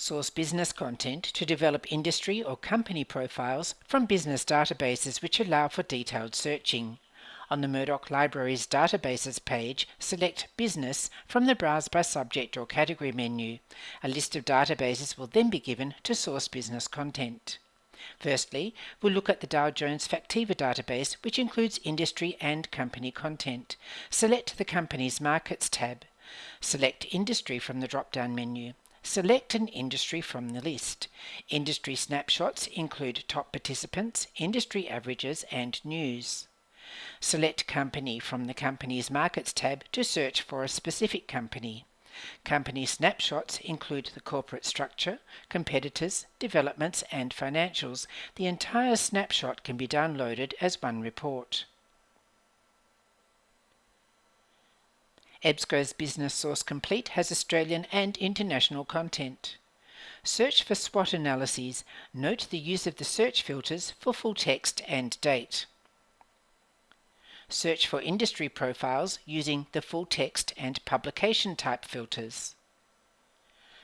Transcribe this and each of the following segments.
Source business content to develop industry or company profiles from business databases which allow for detailed searching. On the Murdoch Library's Databases page, select Business from the Browse by Subject or Category menu. A list of databases will then be given to source business content. Firstly, we'll look at the Dow Jones Factiva database, which includes industry and company content. Select the Company's Markets tab. Select Industry from the drop-down menu. Select an industry from the list. Industry snapshots include top participants, industry averages, and news. Select Company from the Company's Markets tab to search for a specific company. Company snapshots include the corporate structure, competitors, developments, and financials. The entire snapshot can be downloaded as one report. EBSCO's Business Source Complete has Australian and international content. Search for SWOT analyses. Note the use of the search filters for full text and date. Search for industry profiles using the full text and publication type filters.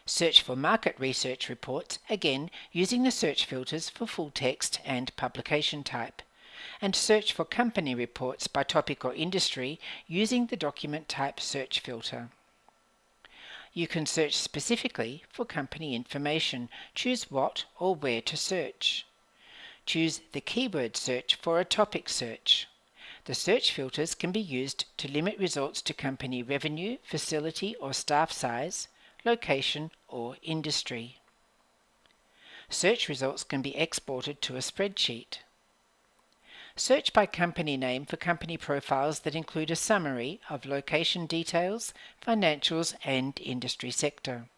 Search for market research reports, again using the search filters for full text and publication type. And search for company reports by topic or industry using the document type search filter. You can search specifically for company information. Choose what or where to search. Choose the keyword search for a topic search. The search filters can be used to limit results to company revenue, facility or staff size, location or industry. Search results can be exported to a spreadsheet. Search by company name for company profiles that include a summary of location details, financials and industry sector.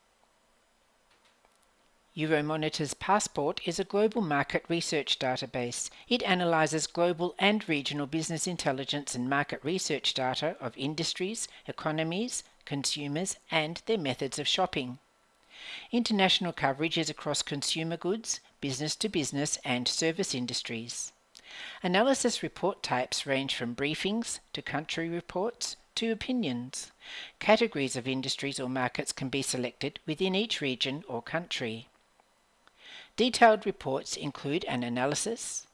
Euromonitor's Passport is a global market research database. It analyzes global and regional business intelligence and market research data of industries, economies, consumers, and their methods of shopping. International coverage is across consumer goods, business to business, and service industries. Analysis report types range from briefings to country reports to opinions. Categories of industries or markets can be selected within each region or country. Detailed reports include an analysis,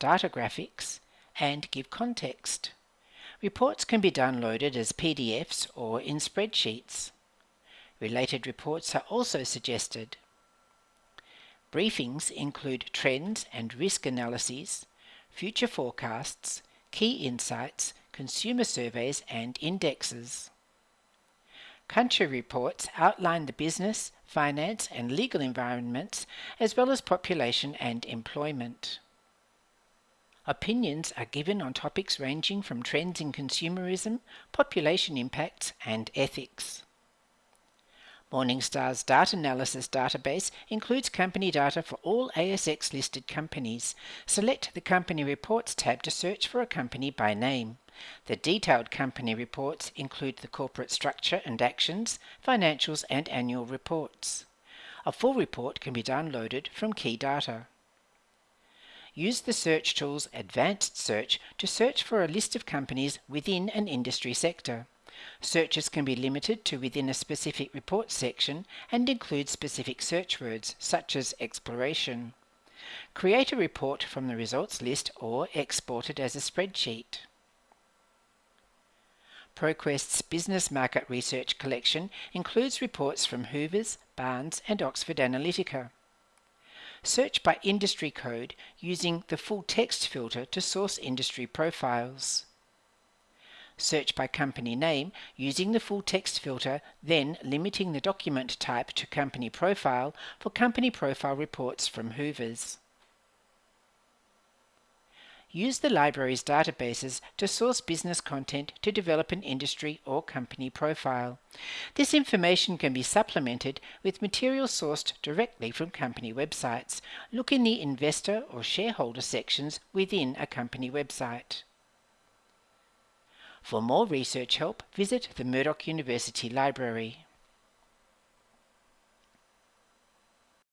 data graphics, and give context. Reports can be downloaded as PDFs or in spreadsheets. Related reports are also suggested. Briefings include trends and risk analyses, future forecasts, key insights, consumer surveys and indexes. Country reports outline the business, finance and legal environments, as well as population and employment. Opinions are given on topics ranging from trends in consumerism, population impacts, and ethics. Morningstar's DatAnalysis database includes company data for all ASX listed companies. Select the Company Reports tab to search for a company by name. The detailed company reports include the corporate structure and actions, financials and annual reports. A full report can be downloaded from Key Data. Use the search tool's Advanced Search to search for a list of companies within an industry sector. Searches can be limited to within a specific report section and include specific search words such as exploration. Create a report from the results list or export it as a spreadsheet. ProQuest's Business Market Research collection includes reports from Hoovers, Barnes and Oxford Analytica. Search by industry code using the full text filter to source industry profiles. Search by company name using the full text filter, then limiting the document type to company profile for company profile reports from Hoovers. Use the library's databases to source business content to develop an industry or company profile. This information can be supplemented with material sourced directly from company websites. Look in the investor or shareholder sections within a company website. For more research help, visit the Murdoch University Library.